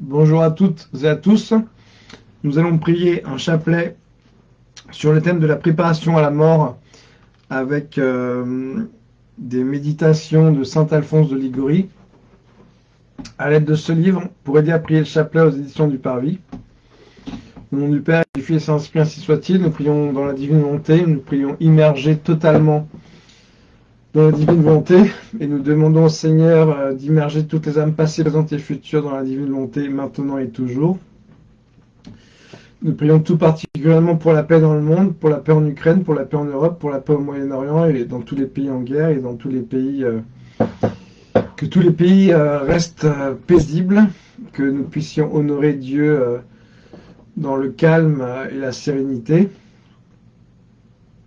Bonjour à toutes et à tous. Nous allons prier un chapelet sur le thème de la préparation à la mort avec euh, des méditations de Saint Alphonse de Ligorie à l'aide de ce livre pour aider à prier le chapelet aux éditions du Parvis. Au nom du Père, du Fils et Saint-Esprit, ainsi soit-il. Nous prions dans la divine volonté, nous prions immergés totalement la divine volonté et nous demandons au Seigneur euh, d'immerger toutes les âmes passées, présentes et futures dans la divine volonté maintenant et toujours. Nous prions tout particulièrement pour la paix dans le monde, pour la paix en Ukraine, pour la paix en Europe, pour la paix au Moyen-Orient et dans tous les pays en guerre et dans tous les pays euh, que tous les pays euh, restent paisibles, que nous puissions honorer Dieu dans le calme et la sérénité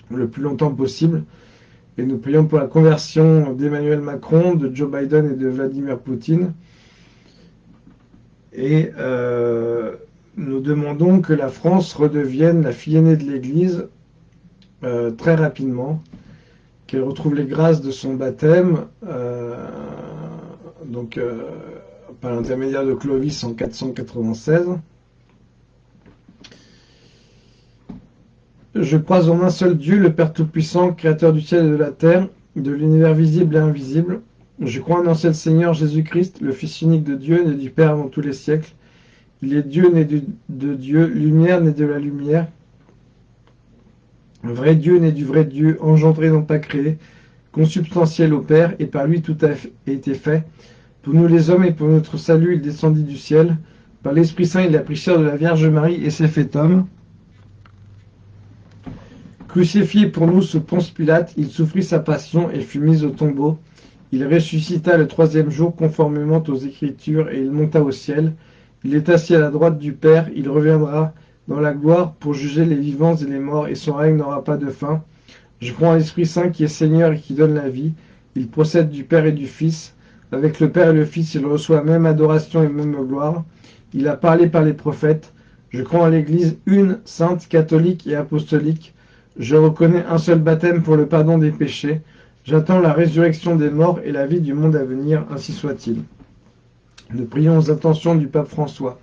le plus longtemps possible. Et nous prions pour la conversion d'Emmanuel Macron, de Joe Biden et de Vladimir Poutine. Et euh, nous demandons que la France redevienne la fille aînée de l'Église euh, très rapidement, qu'elle retrouve les grâces de son baptême, euh, donc par l'intermédiaire de Clovis en 496. Je crois en un seul Dieu, le Père Tout-Puissant, Créateur du ciel et de la terre, de l'univers visible et invisible. Je crois en un seul Seigneur Jésus-Christ, le Fils unique de Dieu, né du Père avant tous les siècles. Il est Dieu, né de, Dieu, lumière, né de la lumière. Vrai Dieu, né du vrai Dieu, engendré non pas créé, consubstantiel au Père, et par lui tout a été fait. Pour nous les hommes et pour notre salut, il descendit du ciel. Par l'Esprit Saint, il a pris chair de la Vierge Marie et s'est fait homme. Crucifié pour nous sous Ponce Pilate, il souffrit sa passion et fut mis au tombeau. Il ressuscita le troisième jour conformément aux Écritures et il monta au ciel. Il est assis à la droite du Père, il reviendra dans la gloire pour juger les vivants et les morts et son règne n'aura pas de fin. Je crois en l'Esprit Saint qui est Seigneur et qui donne la vie. Il procède du Père et du Fils. Avec le Père et le Fils, il reçoit même adoration et même gloire. Il a parlé par les prophètes. Je crois en l'Église une, sainte, catholique et apostolique. Je reconnais un seul baptême pour le pardon des péchés. J'attends la résurrection des morts et la vie du monde à venir, ainsi soit-il. Nous prions aux intentions du pape François.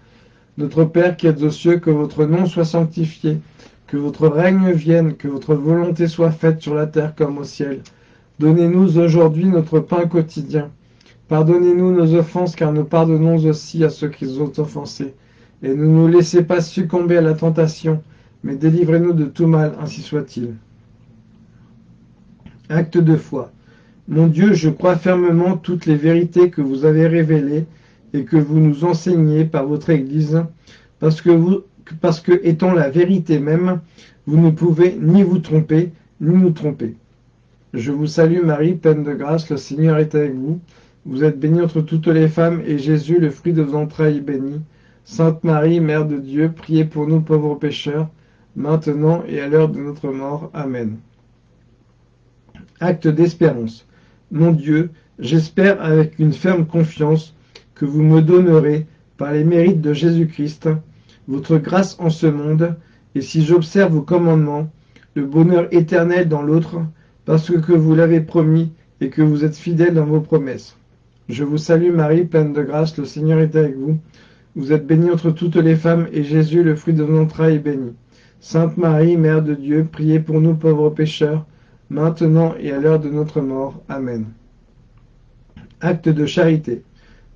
Notre Père qui êtes aux cieux, que votre nom soit sanctifié, que votre règne vienne, que votre volonté soit faite sur la terre comme au ciel. Donnez-nous aujourd'hui notre pain quotidien. Pardonnez-nous nos offenses, car nous pardonnons aussi à ceux qui nous ont offensés. Et ne nous laissez pas succomber à la tentation, mais délivrez-nous de tout mal, ainsi soit-il. Acte de foi. Mon Dieu, je crois fermement toutes les vérités que vous avez révélées et que vous nous enseignez par votre Église, parce que, parce que étant la vérité même, vous ne pouvez ni vous tromper, ni nous tromper. Je vous salue Marie, pleine de grâce, le Seigneur est avec vous. Vous êtes bénie entre toutes les femmes, et Jésus, le fruit de vos entrailles, est béni. Sainte Marie, Mère de Dieu, priez pour nous pauvres pécheurs, maintenant et à l'heure de notre mort. Amen. Acte d'espérance. Mon Dieu, j'espère avec une ferme confiance que vous me donnerez, par les mérites de Jésus-Christ, votre grâce en ce monde, et si j'observe vos commandements, le bonheur éternel dans l'autre, parce que vous l'avez promis et que vous êtes fidèle dans vos promesses. Je vous salue Marie, pleine de grâce, le Seigneur est avec vous. Vous êtes bénie entre toutes les femmes, et Jésus, le fruit de vos entrailles, est béni. Sainte Marie, Mère de Dieu, priez pour nous pauvres pécheurs, maintenant et à l'heure de notre mort. Amen. Acte de charité.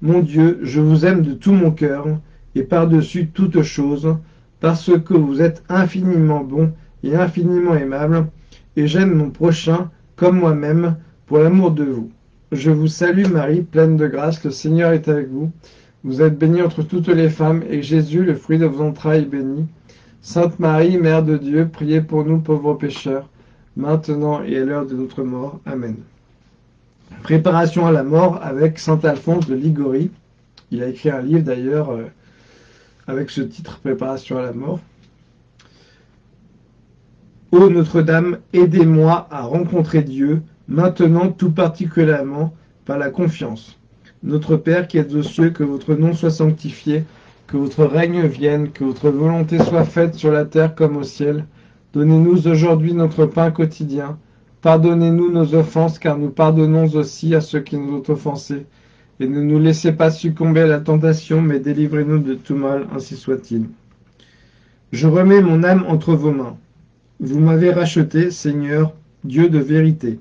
Mon Dieu, je vous aime de tout mon cœur, et par-dessus toute chose, parce que vous êtes infiniment bon et infiniment aimable, et j'aime mon prochain comme moi-même, pour l'amour de vous. Je vous salue Marie, pleine de grâce, le Seigneur est avec vous. Vous êtes bénie entre toutes les femmes, et Jésus, le fruit de vos entrailles, est béni. Sainte Marie, Mère de Dieu, priez pour nous pauvres pécheurs, maintenant et à l'heure de notre mort. Amen. Préparation à la mort avec Saint Alphonse de Ligorie. Il a écrit un livre d'ailleurs euh, avec ce titre Préparation à la mort. Ô Notre-Dame, aidez-moi à rencontrer Dieu, maintenant tout particulièrement par la confiance. Notre Père qui êtes aux cieux, que votre nom soit sanctifié, que votre règne vienne, que votre volonté soit faite sur la terre comme au ciel. Donnez-nous aujourd'hui notre pain quotidien. Pardonnez-nous nos offenses, car nous pardonnons aussi à ceux qui nous ont offensés. et ne nous laissez pas succomber à la tentation, mais délivrez-nous de tout mal, ainsi soit-il. Je remets mon âme entre vos mains. Vous m'avez racheté, Seigneur, Dieu de vérité.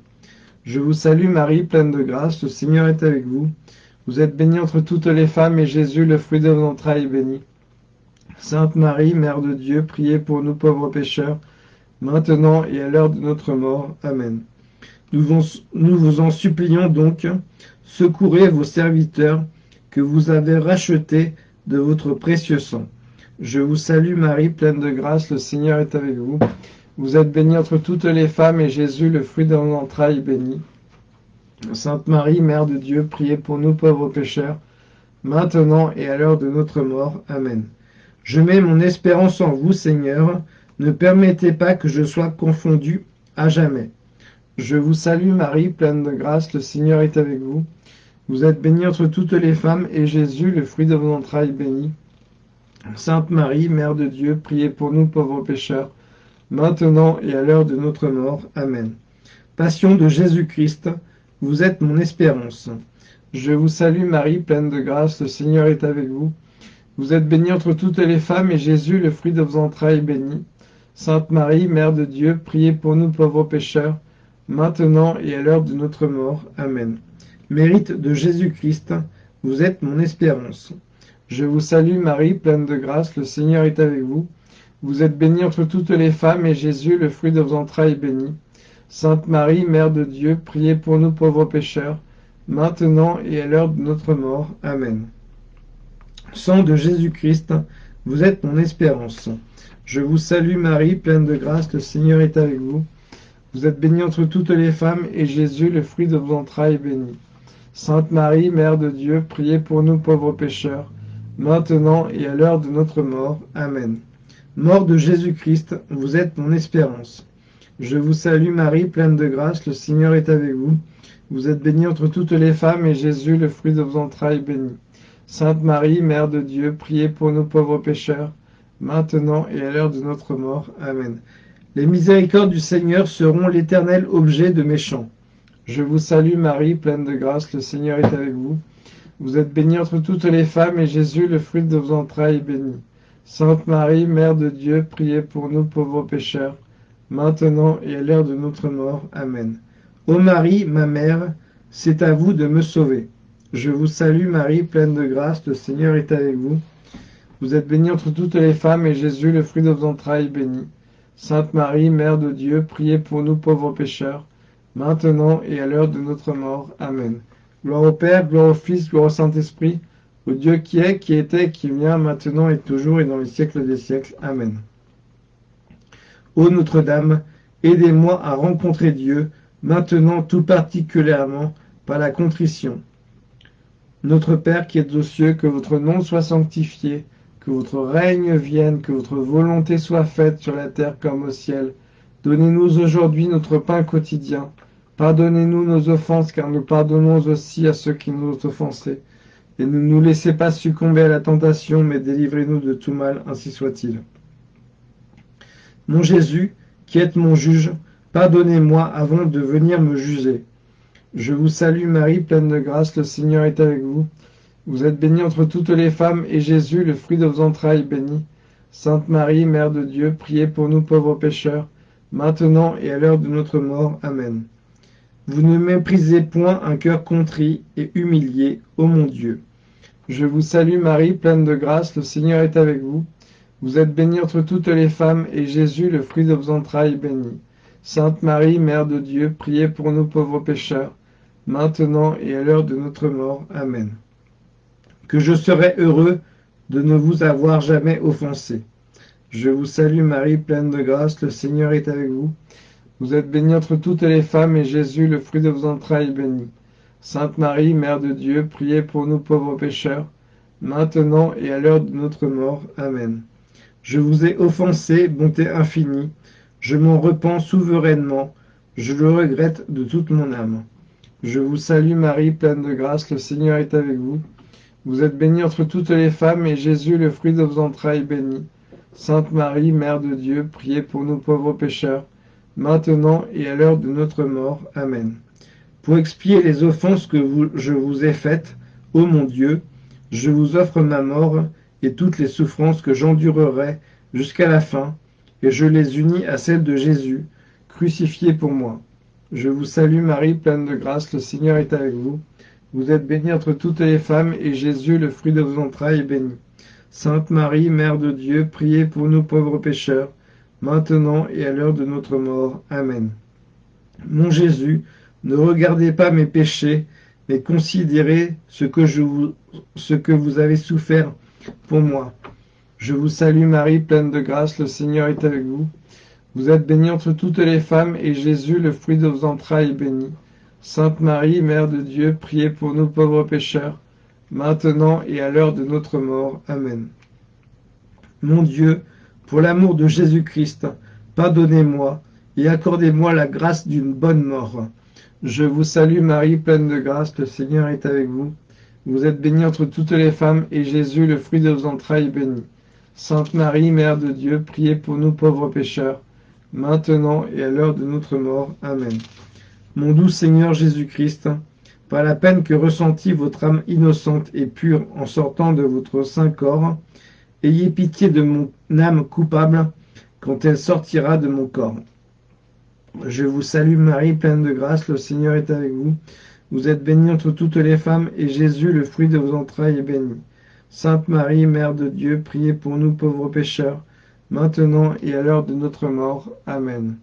Je vous salue Marie, pleine de grâce, le Seigneur est avec vous. Vous êtes bénie entre toutes les femmes, et Jésus, le fruit de vos entrailles, est béni. Sainte Marie, Mère de Dieu, priez pour nous pauvres pécheurs, maintenant et à l'heure de notre mort. Amen. Nous vous, en supplions donc, secourez vos serviteurs que vous avez rachetés de votre précieux sang. Je vous salue Marie, pleine de grâce, le Seigneur est avec vous. Vous êtes bénie entre toutes les femmes, et Jésus, le fruit de vos entrailles, est béni. Sainte Marie, Mère de Dieu, priez pour nous pauvres pécheurs, maintenant et à l'heure de notre mort. Amen. Je mets mon espérance en vous, Seigneur. Ne permettez pas que je sois confondu à jamais. Je vous salue Marie, pleine de grâce, le Seigneur est avec vous. Vous êtes bénie entre toutes les femmes, et Jésus, le fruit de vos entrailles, béni. Sainte Marie, Mère de Dieu, priez pour nous pauvres pécheurs, maintenant et à l'heure de notre mort. Amen. Passion de Jésus-Christ, vous êtes mon espérance. Je vous salue Marie, pleine de grâce, le Seigneur est avec vous. Vous êtes bénie entre toutes les femmes, et Jésus, le fruit de vos entrailles, est béni. Sainte Marie, Mère de Dieu, priez pour nous pauvres pécheurs, maintenant et à l'heure de notre mort. Amen. Mérite de Jésus-Christ, vous êtes mon espérance. Je vous salue Marie, pleine de grâce, le Seigneur est avec vous. Vous êtes bénie entre toutes les femmes, et Jésus, le fruit de vos entrailles, est béni. Sainte Marie, Mère de Dieu, priez pour nous pauvres pécheurs, maintenant et à l'heure de notre mort. Amen. Sang de Jésus-Christ, vous êtes mon espérance. Je vous salue Marie, pleine de grâce, le Seigneur est avec vous. Vous êtes bénie entre toutes les femmes, et Jésus, le fruit de vos entrailles, est béni. Sainte Marie, Mère de Dieu, priez pour nous pauvres pécheurs, maintenant et à l'heure de notre mort. Amen. Mort de Jésus-Christ, vous êtes mon espérance. Je vous salue Marie, pleine de grâce, le Seigneur est avec vous. Vous êtes bénie entre toutes les femmes, et Jésus, le fruit de vos entrailles, est béni. Sainte Marie, Mère de Dieu, priez pour nous pauvres pécheurs, maintenant et à l'heure de notre mort. Amen. Les miséricordes du Seigneur seront l'éternel objet de mes chants. Je vous salue Marie, pleine de grâce, le Seigneur est avec vous. Vous êtes bénie entre toutes les femmes, et Jésus, le fruit de vos entrailles, est béni. Sainte Marie, Mère de Dieu, priez pour nous pauvres pécheurs, maintenant et à l'heure de notre mort. Amen. Ô Marie, ma mère, c'est à vous de me sauver. Je vous salue Marie, pleine de grâce, le Seigneur est avec vous. Vous êtes bénie entre toutes les femmes, et Jésus, le fruit de vos entrailles, béni. Sainte Marie, Mère de Dieu, priez pour nous pauvres pécheurs, maintenant et à l'heure de notre mort. Amen. Gloire au Père, gloire au Fils, gloire au Saint-Esprit, au Dieu qui est, qui était, qui vient, maintenant et toujours et dans les siècles des siècles. Amen. Ô Notre-Dame, aidez-moi à rencontrer Dieu, maintenant tout particulièrement par la contrition. Notre Père qui êtes aux cieux, que votre nom soit sanctifié, que votre règne vienne, que votre volonté soit faite sur la terre comme au ciel. Donnez-nous aujourd'hui notre pain quotidien. Pardonnez-nous nos offenses, car nous pardonnons aussi à ceux qui nous ont offensés. Et ne nous laissez pas succomber à la tentation, mais délivrez-nous de tout mal, ainsi soit-il. Mon Jésus, qui êtes mon juge, pardonnez-moi avant de venir me juger. Je vous salue Marie, pleine de grâce, le Seigneur est avec vous. Vous êtes bénie entre toutes les femmes, et Jésus, le fruit de vos entrailles, béni. Sainte Marie, Mère de Dieu, priez pour nous pauvres pécheurs, maintenant et à l'heure de notre mort. Amen. Vous ne méprisez point un cœur contrit et humilié, ô mon Dieu. Je vous salue Marie, pleine de grâce, le Seigneur est avec vous. Vous êtes bénie entre toutes les femmes, et Jésus, le fruit de vos entrailles, béni. Sainte Marie, Mère de Dieu, priez pour nous pauvres pécheurs, maintenant et à l'heure de notre mort. Amen que je serai heureux de ne vous avoir jamais offensé. Je vous salue Marie, pleine de grâce, le Seigneur est avec vous. Vous êtes bénie entre toutes les femmes, et Jésus, le fruit de vos entrailles, est béni. Sainte Marie, Mère de Dieu, priez pour nous pauvres pécheurs, maintenant et à l'heure de notre mort. Amen. Je vous ai offensé, bonté infinie, je m'en repens souverainement, je le regrette de toute mon âme. Je vous salue Marie, pleine de grâce, le Seigneur est avec vous. Vous êtes bénie entre toutes les femmes, et Jésus, le fruit de vos entrailles, béni. Sainte Marie, Mère de Dieu, priez pour nous pauvres pécheurs, maintenant et à l'heure de notre mort. Amen. Pour expier les offenses que je vous ai faites, Ô mon Dieu, je vous offre ma mort et toutes les souffrances que j'endurerai jusqu'à la fin, et je les unis à celles de Jésus, crucifié pour moi. Je vous salue Marie, pleine de grâce, le Seigneur est avec vous. Vous êtes bénie entre toutes les femmes, et Jésus, le fruit de vos entrailles, est béni. Sainte Marie, Mère de Dieu, priez pour nous pauvres pécheurs, maintenant et à l'heure de notre mort. Amen. Mon Jésus, ne regardez pas mes péchés, mais considérez ce que, je vous, ce que vous avez souffert pour moi. Je vous salue Marie, pleine de grâce, le Seigneur est avec vous. Vous êtes bénie entre toutes les femmes, et Jésus, le fruit de vos entrailles, est béni. Sainte Marie, Mère de Dieu, priez pour nous pauvres pécheurs, maintenant et à l'heure de notre mort. Amen. Mon Dieu, pour l'amour de Jésus-Christ, pardonnez-moi et accordez-moi la grâce d'une bonne mort. Je vous salue Marie, pleine de grâce, le Seigneur est avec vous. Vous êtes bénie entre toutes les femmes, et Jésus, le fruit de vos entrailles, est béni. Sainte Marie, Mère de Dieu, priez pour nous pauvres pécheurs, maintenant et à l'heure de notre mort. Amen. Mon doux Seigneur Jésus-Christ, par la peine que ressentit votre âme innocente et pure en sortant de votre saint corps, ayez pitié de mon âme coupable quand elle sortira de mon corps. Je vous salue Marie, pleine de grâce, le Seigneur est avec vous. Vous êtes bénie entre toutes les femmes, et Jésus, le fruit de vos entrailles, est béni. Sainte Marie, Mère de Dieu, priez pour nous pauvres pécheurs, maintenant et à l'heure de notre mort. Amen.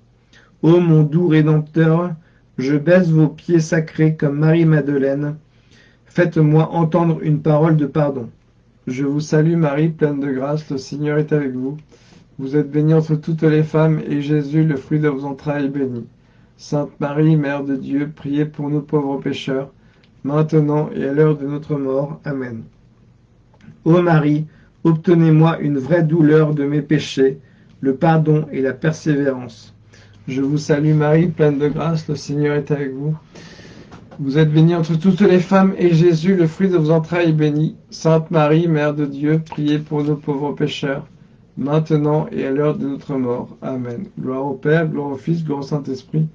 Ô mon doux Rédempteur, je baisse vos pieds sacrés comme Marie-Madeleine. Faites-moi entendre une parole de pardon. Je vous salue Marie, pleine de grâce, le Seigneur est avec vous. Vous êtes bénie entre toutes les femmes, et Jésus, le fruit de vos entrailles, est béni. Sainte Marie, Mère de Dieu, priez pour nous pauvres pécheurs, maintenant et à l'heure de notre mort. Amen. Ô Marie, obtenez-moi une vraie douleur de mes péchés, le pardon et la persévérance. Je vous salue Marie, pleine de grâce, le Seigneur est avec vous. Vous êtes bénie entre toutes les femmes, et Jésus, le fruit de vos entrailles, est béni. Sainte Marie, Mère de Dieu, priez pour nos pauvres pécheurs, maintenant et à l'heure de notre mort. Amen. Gloire au Père, gloire au Fils, gloire au Saint-Esprit,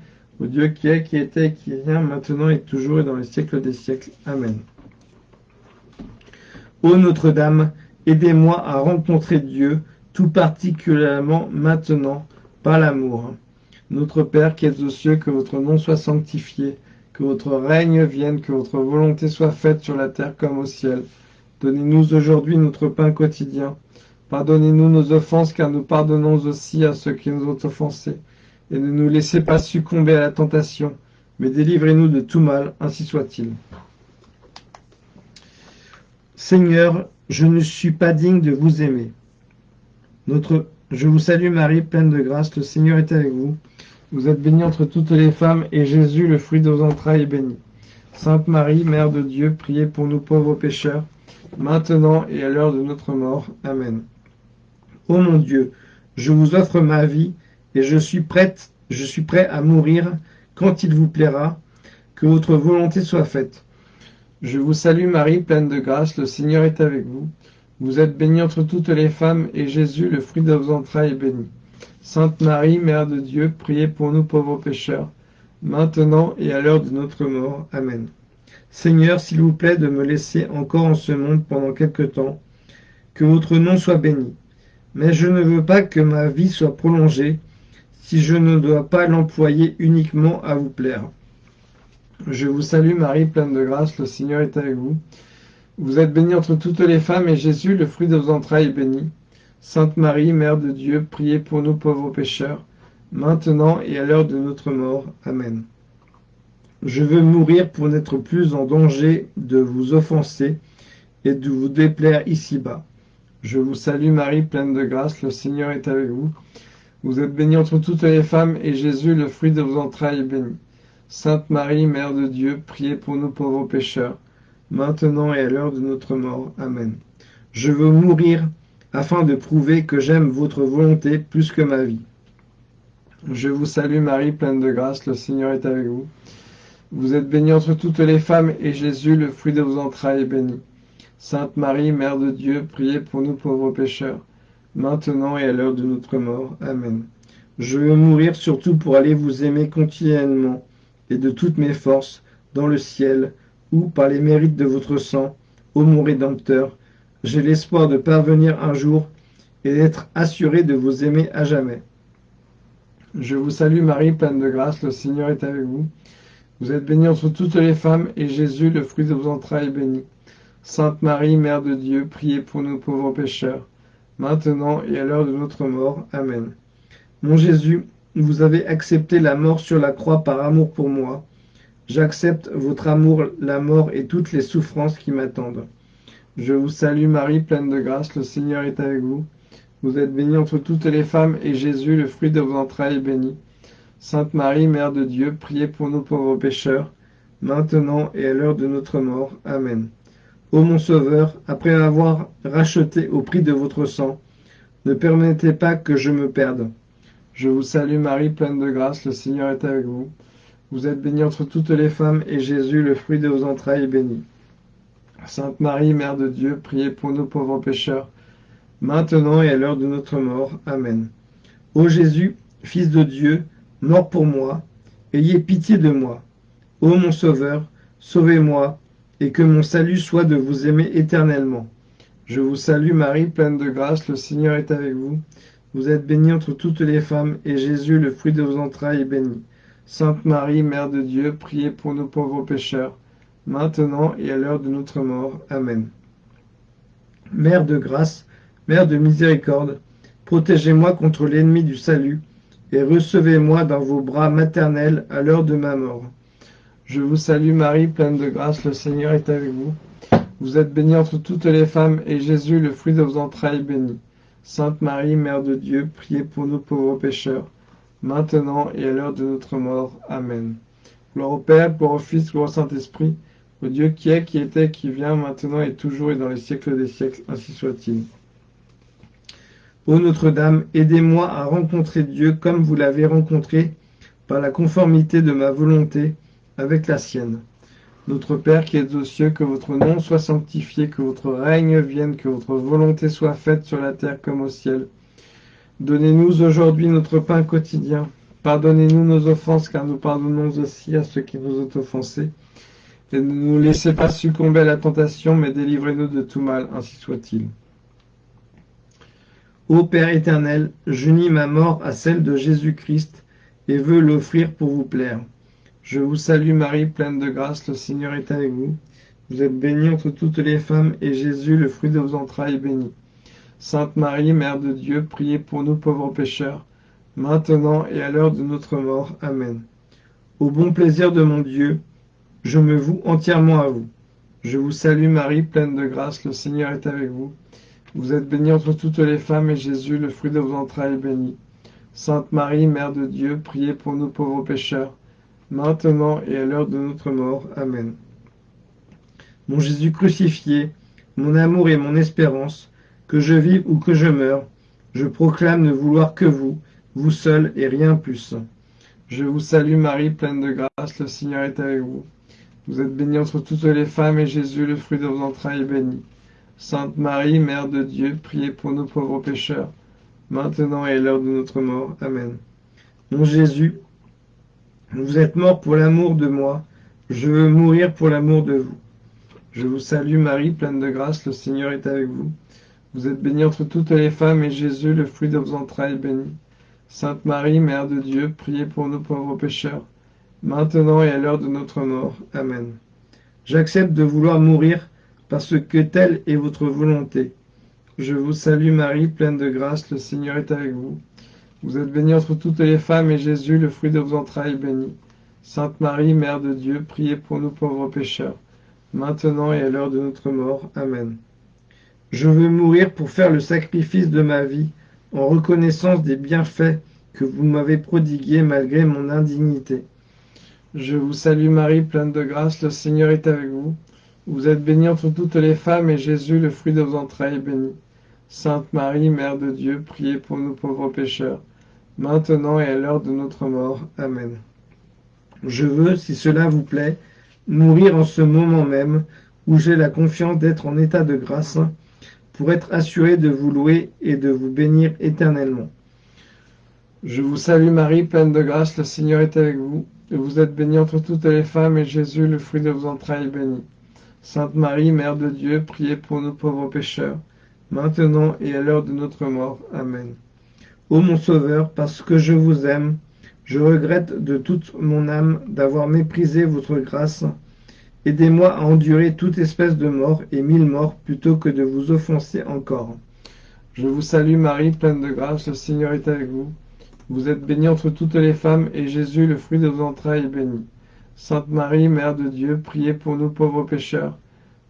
Dieu qui est, qui était, qui vient, maintenant et toujours et dans les siècles des siècles. Amen. Ô Notre-Dame, aidez-moi à rencontrer Dieu, tout particulièrement maintenant, par l'amour. Notre Père qui êtes aux cieux, que votre nom soit sanctifié, que votre règne vienne, que votre volonté soit faite sur la terre comme au ciel. Donnez-nous aujourd'hui notre pain quotidien. Pardonnez-nous nos offenses, car nous pardonnons aussi à ceux qui nous ont offensés. Et ne nous laissez pas succomber à la tentation, mais délivrez-nous de tout mal, ainsi soit-il. Seigneur, je ne suis pas digne de vous aimer. Notre, je vous salue Marie, pleine de grâce, le Seigneur est avec vous. Vous êtes bénie entre toutes les femmes, et Jésus, le fruit de vos entrailles, est béni. Sainte Marie, Mère de Dieu, priez pour nous pauvres pécheurs, maintenant et à l'heure de notre mort. Amen. Ô mon Dieu, je vous offre ma vie, et je suis prête, je suis prêt à mourir quand il vous plaira, que votre volonté soit faite. Je vous salue Marie, pleine de grâce, le Seigneur est avec vous. Vous êtes bénie entre toutes les femmes, et Jésus, le fruit de vos entrailles, est béni. Sainte Marie, Mère de Dieu, priez pour nous pauvres pécheurs, maintenant et à l'heure de notre mort. Amen. Seigneur, s'il vous plaît de me laisser encore en ce monde pendant quelque temps, que votre nom soit béni. Mais je ne veux pas que ma vie soit prolongée, si je ne dois pas l'employer uniquement à vous plaire. Je vous salue Marie, pleine de grâce, le Seigneur est avec vous. Vous êtes bénie entre toutes les femmes, et Jésus, le fruit de vos entrailles, est béni. Sainte Marie, Mère de Dieu, priez pour nous pauvres pécheurs, maintenant et à l'heure de notre mort. Amen. Je veux mourir pour n'être plus en danger de vous offenser et de vous déplaire ici-bas. Je vous salue Marie, pleine de grâce, le Seigneur est avec vous. Vous êtes bénie entre toutes les femmes, et Jésus, le fruit de vos entrailles, est béni. Sainte Marie, Mère de Dieu, priez pour nous pauvres pécheurs, maintenant et à l'heure de notre mort. Amen. Je veux mourir afin de prouver que j'aime votre volonté plus que ma vie. Je vous salue Marie, pleine de grâce, le Seigneur est avec vous. Vous êtes bénie entre toutes les femmes, et Jésus, le fruit de vos entrailles, est béni. Sainte Marie, Mère de Dieu, priez pour nous pauvres pécheurs, maintenant et à l'heure de notre mort. Amen. Je veux mourir surtout pour aller vous aimer continuellement, et de toutes mes forces, dans le ciel, où, par les mérites de votre sang, Ô mon Rédempteur, j'ai l'espoir de parvenir un jour et d'être assuré de vous aimer à jamais. Je vous salue Marie, pleine de grâce, le Seigneur est avec vous. Vous êtes bénie entre toutes les femmes, et Jésus, le fruit de vos entrailles, est béni. Sainte Marie, Mère de Dieu, priez pour nous pauvres pécheurs, maintenant et à l'heure de notre mort. Amen. Mon Jésus, vous avez accepté la mort sur la croix par amour pour moi. J'accepte votre amour, la mort et toutes les souffrances qui m'attendent. Je vous salue Marie, pleine de grâce, le Seigneur est avec vous. Vous êtes bénie entre toutes les femmes, et Jésus, le fruit de vos entrailles, est béni. Sainte Marie, Mère de Dieu, priez pour nous pauvres pécheurs, maintenant et à l'heure de notre mort. Amen. Ô mon Sauveur, après avoir racheté au prix de votre sang, ne permettez pas que je me perde. Je vous salue Marie, pleine de grâce, le Seigneur est avec vous. Vous êtes bénie entre toutes les femmes, et Jésus, le fruit de vos entrailles, est béni. Sainte Marie, Mère de Dieu, priez pour nous pauvres pécheurs, maintenant et à l'heure de notre mort. Amen. Ô Jésus, Fils de Dieu, mort pour moi, ayez pitié de moi. Ô mon Sauveur, sauvez-moi, et que mon salut soit de vous aimer éternellement. Je vous salue Marie, pleine de grâce, le Seigneur est avec vous. Vous êtes bénie entre toutes les femmes, et Jésus, le fruit de vos entrailles, est béni. Sainte Marie, Mère de Dieu, priez pour nos pauvres pécheurs, maintenant et à l'heure de notre mort. Amen. Mère de grâce, Mère de miséricorde, protégez-moi contre l'ennemi du salut, et recevez-moi dans vos bras maternels à l'heure de ma mort. Je vous salue Marie, pleine de grâce, le Seigneur est avec vous. Vous êtes bénie entre toutes les femmes, et Jésus, le fruit de vos entrailles, est béni. Sainte Marie, Mère de Dieu, priez pour nous pauvres pécheurs, maintenant et à l'heure de notre mort. Amen. Gloire au Père, gloire au Fils, gloire au Saint-Esprit, au Dieu qui est, qui était, qui vient, maintenant et toujours et dans les siècles des siècles, ainsi soit-il. Ô Notre-Dame, aidez-moi à rencontrer Dieu comme vous l'avez rencontré, par la conformité de ma volonté avec la sienne. Notre Père qui es aux cieux, que votre nom soit sanctifié, que votre règne vienne, que votre volonté soit faite sur la terre comme au ciel. Donnez-nous aujourd'hui notre pain quotidien. Pardonnez-nous nos offenses, car nous pardonnons aussi à ceux qui nous ont offensés. Et ne nous laissez pas succomber à la tentation, mais délivrez-nous de tout mal, ainsi soit-il. Ô Père éternel, j'unis ma mort à celle de Jésus-Christ et veux l'offrir pour vous plaire. Je vous salue Marie, pleine de grâce, le Seigneur est avec vous. Vous êtes bénie entre toutes les femmes, et Jésus, le fruit de vos entrailles, est béni. Sainte Marie, Mère de Dieu, priez pour nous pauvres pécheurs, maintenant et à l'heure de notre mort. Amen. Au bon plaisir de mon Dieu, je me voue entièrement à vous. Je vous salue Marie, pleine de grâce, le Seigneur est avec vous. Vous êtes bénie entre toutes les femmes, et Jésus, le fruit de vos entrailles, est béni. Sainte Marie, Mère de Dieu, priez pour nous pauvres pécheurs, maintenant et à l'heure de notre mort. Amen. Mon Jésus crucifié, mon amour et mon espérance, que je vive ou que je meure, je proclame ne vouloir que vous, vous seul et rien plus. Je vous salue Marie, pleine de grâce, le Seigneur est avec vous. Vous êtes bénie entre toutes les femmes, et Jésus, le fruit de vos entrailles, est béni. Sainte Marie, Mère de Dieu, priez pour nous pauvres pécheurs, maintenant et à l'heure de notre mort. Amen. Mon Jésus, vous êtes mort pour l'amour de moi, je veux mourir pour l'amour de vous. Je vous salue Marie, pleine de grâce, le Seigneur est avec vous. Vous êtes bénie entre toutes les femmes, et Jésus, le fruit de vos entrailles, est béni. Sainte Marie, Mère de Dieu, priez pour nous pauvres pécheurs, maintenant et à l'heure de notre mort. Amen. J'accepte de vouloir mourir parce que telle est votre volonté. Je vous salue Marie, pleine de grâce, le Seigneur est avec vous. Vous êtes bénie entre toutes les femmes, et Jésus, le fruit de vos entrailles, est béni. Sainte Marie, Mère de Dieu, priez pour nous pauvres pécheurs, maintenant et à l'heure de notre mort. Amen. Je veux mourir pour faire le sacrifice de ma vie, en reconnaissance des bienfaits que vous m'avez prodigués malgré mon indignité. Je vous salue Marie, pleine de grâce, le Seigneur est avec vous. Vous êtes bénie entre toutes les femmes, et Jésus, le fruit de vos entrailles, est béni. Sainte Marie, Mère de Dieu, priez pour nous pauvres pécheurs, maintenant et à l'heure de notre mort. Amen. Je veux, si cela vous plaît, mourir en ce moment même, où j'ai la confiance d'être en état de grâce, pour être assuré de vous louer et de vous bénir éternellement. Je vous salue Marie, pleine de grâce, le Seigneur est avec vous, vous êtes bénie entre toutes les femmes, et Jésus, le fruit de vos entrailles, est béni. Sainte Marie, Mère de Dieu, priez pour nous pauvres pécheurs, maintenant et à l'heure de notre mort. Amen. Ô mon Sauveur, parce que je vous aime, je regrette de toute mon âme d'avoir méprisé votre grâce. Aidez-moi à endurer toute espèce de mort et mille morts plutôt que de vous offenser encore. Je vous salue Marie, pleine de grâce, le Seigneur est avec vous. Vous êtes bénie entre toutes les femmes, et Jésus, le fruit de vos entrailles, est béni. Sainte Marie, Mère de Dieu, priez pour nous pauvres pécheurs,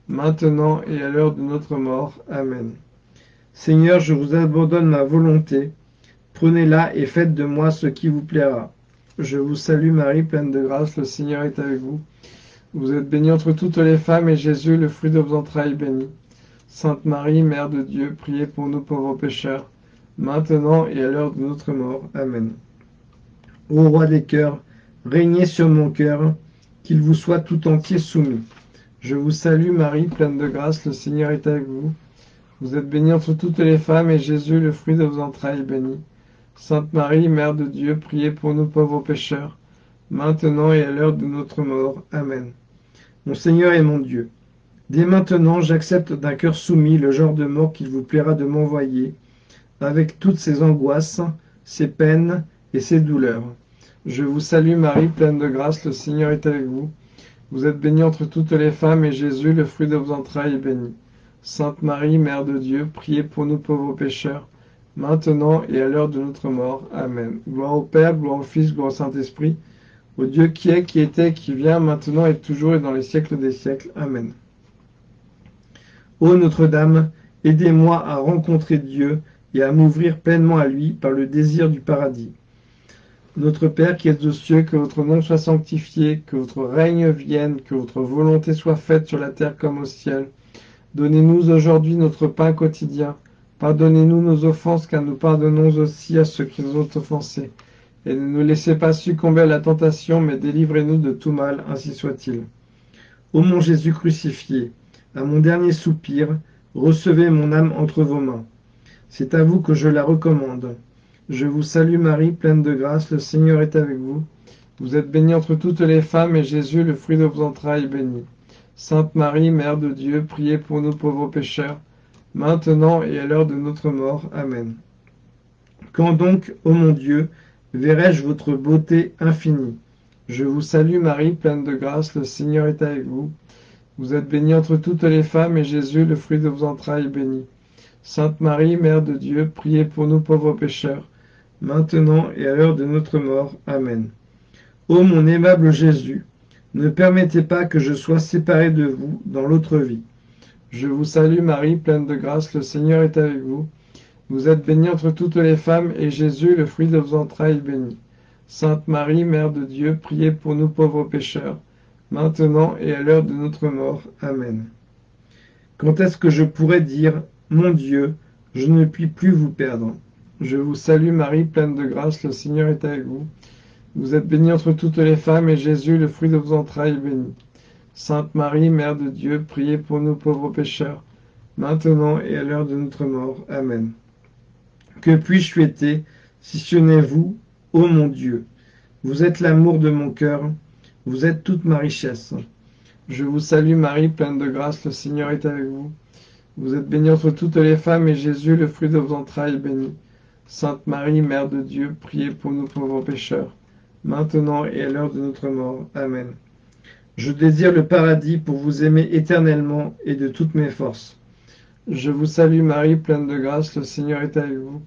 maintenant et à l'heure de notre mort. Amen. Seigneur, je vous abandonne ma volonté. Prenez-la et faites de moi ce qui vous plaira. Je vous salue Marie, pleine de grâce, le Seigneur est avec vous. Vous êtes bénie entre toutes les femmes, et Jésus, le fruit de vos entrailles, béni. Sainte Marie, Mère de Dieu, priez pour nous pauvres pécheurs, maintenant et à l'heure de notre mort. Amen. Ô roi des cœurs, régnez sur mon cœur, qu'il vous soit tout entier soumis. Je vous salue Marie, pleine de grâce, le Seigneur est avec vous. Vous êtes bénie entre toutes les femmes, et Jésus, le fruit de vos entrailles, est béni. Sainte Marie, Mère de Dieu, priez pour nous pauvres pécheurs, maintenant et à l'heure de notre mort. Amen. Mon Seigneur et mon Dieu, dès maintenant j'accepte d'un cœur soumis le genre de mort qu'il vous plaira de m'envoyer, avec toutes ses angoisses, ses peines et ses douleurs. Je vous salue Marie, pleine de grâce, le Seigneur est avec vous. Vous êtes bénie entre toutes les femmes, et Jésus, le fruit de vos entrailles, est béni. Sainte Marie, Mère de Dieu, priez pour nous pauvres pécheurs, maintenant et à l'heure de notre mort. Amen. Gloire au Père, gloire au Fils, gloire au Saint-Esprit, au Dieu qui est, qui était, qui vient, maintenant et toujours et dans les siècles des siècles. Amen. Ô Notre-Dame, aidez-moi à rencontrer Dieu et à m'ouvrir pleinement à lui par le désir du paradis. Notre Père qui es aux cieux, que votre nom soit sanctifié, que votre règne vienne, que votre volonté soit faite sur la terre comme au ciel. Donnez-nous aujourd'hui notre pain quotidien. Pardonnez-nous nos offenses, car nous pardonnons aussi à ceux qui nous ont offensés. Et ne nous laissez pas succomber à la tentation, mais délivrez-nous de tout mal, ainsi soit-il. Ô mon Jésus crucifié, à mon dernier soupir, recevez mon âme entre vos mains. C'est à vous que je la recommande. Je vous salue Marie, pleine de grâce, le Seigneur est avec vous. Vous êtes bénie entre toutes les femmes, et Jésus, le fruit de vos entrailles, est béni. Sainte Marie, Mère de Dieu, priez pour nous pauvres pécheurs, maintenant et à l'heure de notre mort. Amen. Quand donc, ô mon Dieu, verrai-je votre beauté infinie? Je vous salue Marie, pleine de grâce, le Seigneur est avec vous. Vous êtes bénie entre toutes les femmes, et Jésus, le fruit de vos entrailles, est béni. Sainte Marie, Mère de Dieu, priez pour nous pauvres pécheurs, maintenant et à l'heure de notre mort. Amen. Ô mon aimable Jésus, ne permettez pas que je sois séparé de vous dans l'autre vie. Je vous salue Marie, pleine de grâce, le Seigneur est avec vous. Vous êtes bénie entre toutes les femmes, et Jésus, le fruit de vos entrailles, est béni. Sainte Marie, Mère de Dieu, priez pour nous pauvres pécheurs, maintenant et à l'heure de notre mort. Amen. Quand est-ce que je pourrais dire, Mon Dieu, je ne puis plus vous perdre Je vous salue Marie, pleine de grâce, le Seigneur est avec vous. Vous êtes bénie entre toutes les femmes, et Jésus, le fruit de vos entrailles, est béni. Sainte Marie, Mère de Dieu, priez pour nous pauvres pécheurs, maintenant et à l'heure de notre mort. Amen. Que puis-je souhaiter, si ce n'est vous, ô mon Dieu? Vous êtes l'amour de mon cœur, vous êtes toute ma richesse. Je vous salue Marie, pleine de grâce, le Seigneur est avec vous. Vous êtes bénie entre toutes les femmes, et Jésus, le fruit de vos entrailles, est béni. Sainte Marie, Mère de Dieu, priez pour nous pauvres pécheurs, maintenant et à l'heure de notre mort. Amen. Je désire le paradis pour vous aimer éternellement et de toutes mes forces. Je vous salue Marie, pleine de grâce, le Seigneur est avec vous.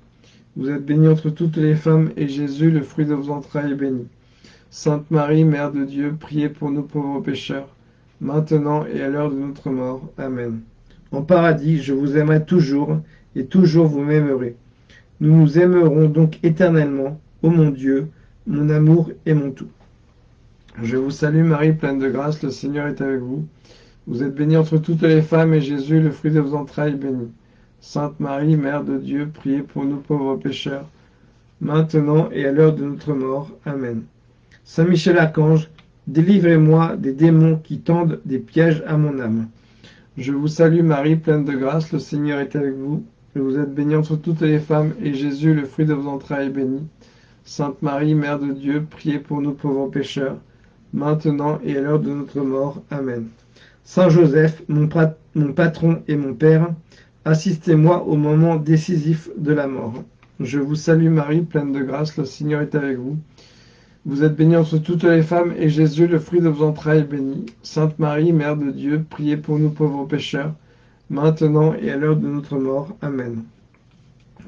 Vous êtes bénie entre toutes les femmes, et Jésus, le fruit de vos entrailles, est béni. Sainte Marie, Mère de Dieu, priez pour nous pauvres pécheurs, maintenant et à l'heure de notre mort. Amen. En paradis, je vous aimerai toujours, et toujours vous m'aimerez. Nous nous aimerons donc éternellement, ô mon Dieu, mon amour et mon tout. Je vous salue Marie, pleine de grâce, le Seigneur est avec vous. Vous êtes bénie entre toutes les femmes, et Jésus, le fruit de vos entrailles, est béni. Sainte Marie, Mère de Dieu, priez pour nous pauvres pécheurs, maintenant et à l'heure de notre mort. Amen. Saint Michel Archange, délivrez-moi des démons qui tendent des pièges à mon âme. Je vous salue Marie, pleine de grâce, le Seigneur est avec vous. Vous êtes bénie entre toutes les femmes, et Jésus, le fruit de vos entrailles, est béni. Sainte Marie, Mère de Dieu, priez pour nous pauvres pécheurs, maintenant et à l'heure de notre mort. Amen. Saint Joseph, mon, patron et mon Père, assistez-moi au moment décisif de la mort. Je vous salue Marie, pleine de grâce, le Seigneur est avec vous. Vous êtes bénie entre toutes les femmes, et Jésus, le fruit de vos entrailles, est béni. Sainte Marie, Mère de Dieu, priez pour nous pauvres pécheurs, maintenant et à l'heure de notre mort. Amen.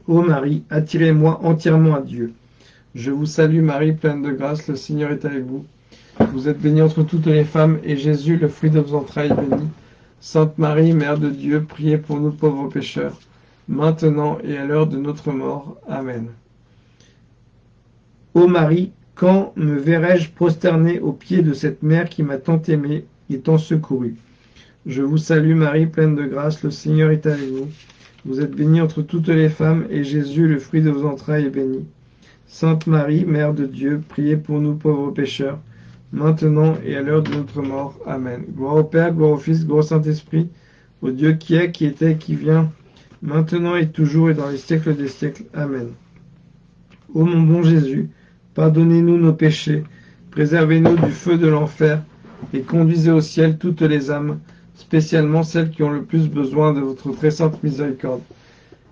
Ô Marie, attirez-moi entièrement à Dieu. Je vous salue Marie, pleine de grâce, le Seigneur est avec vous. Vous êtes bénie entre toutes les femmes, et Jésus, le fruit de vos entrailles, est béni. Sainte Marie, Mère de Dieu, priez pour nous pauvres pécheurs, maintenant et à l'heure de notre mort. Amen. Ô Marie, quand me verrai-je prosterné aux pieds de cette mère qui m'a tant aimé et tant secouru? Je vous salue Marie, pleine de grâce, le Seigneur est avec vous. Vous êtes bénie entre toutes les femmes, et Jésus, le fruit de vos entrailles, est béni. Sainte Marie, Mère de Dieu, priez pour nous pauvres pécheurs, maintenant et à l'heure de notre mort. Amen. Gloire au Père, gloire au Fils, gloire au Saint-Esprit, au Dieu qui est, qui était, qui vient, maintenant et toujours et dans les siècles des siècles. Amen. Ô mon bon Jésus, pardonnez-nous nos péchés, préservez-nous du feu de l'enfer, et conduisez au ciel toutes les âmes, spécialement celles qui ont le plus besoin de votre très sainte miséricorde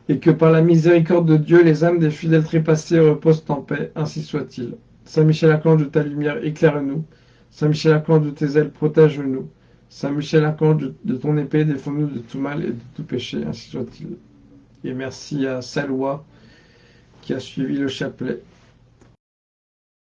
et que par la miséricorde de Dieu, les âmes des fidèles trépassés reposent en paix, ainsi soit-il. Saint Michel Archange de ta lumière, éclaire-nous. Saint Michel Archange de tes ailes, protège-nous. Saint Michel Archange de, ton épée, défends-nous de tout mal et de tout péché, ainsi soit-il. Et merci à Salwa qui a suivi le chapelet.